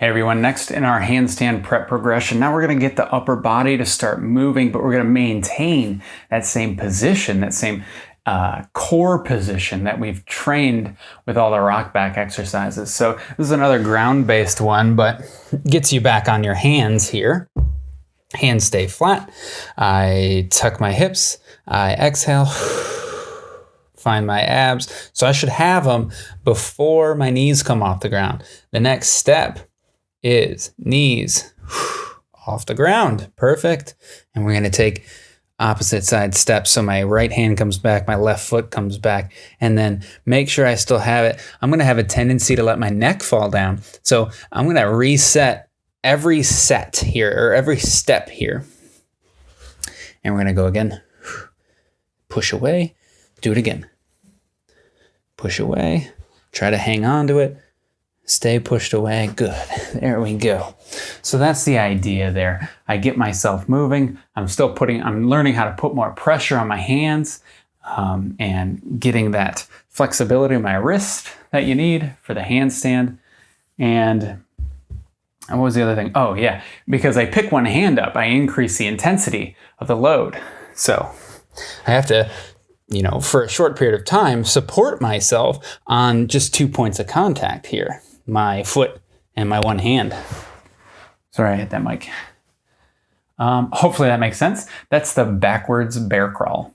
Hey everyone, next in our handstand prep progression, now we're to get the upper body to start moving, but we're to maintain that same position, that same uh, core position that we've trained with all the rock back exercises. So this is another ground-based one, but gets you back on your hands here. Hands stay flat. I tuck my hips. I exhale. Find my abs. So I should have them before my knees come off the ground. The next step is knees off the ground. Perfect. And we're going to take opposite side steps. So my right hand comes back, my left foot comes back, and then make sure I still have it. I'm going to have a tendency to let my neck fall down. So I'm going to reset every set here or every step here. And we're going to go again. Push away. Do it again. Push away. Try to hang on to it Stay pushed away. Good. There we go. So that's the idea there. I get myself moving. I'm still putting, I'm learning how to put more pressure on my hands um, and getting that flexibility in my wrist that you need for the handstand. And what was the other thing? Oh, yeah. Because I pick one hand up, I increase the intensity of the load. So I have to you know, for a short period of time, support myself on just two points of contact here my foot and my one hand. Sorry, I hit that mic. Um, hopefully that makes sense. That's the backwards bear crawl.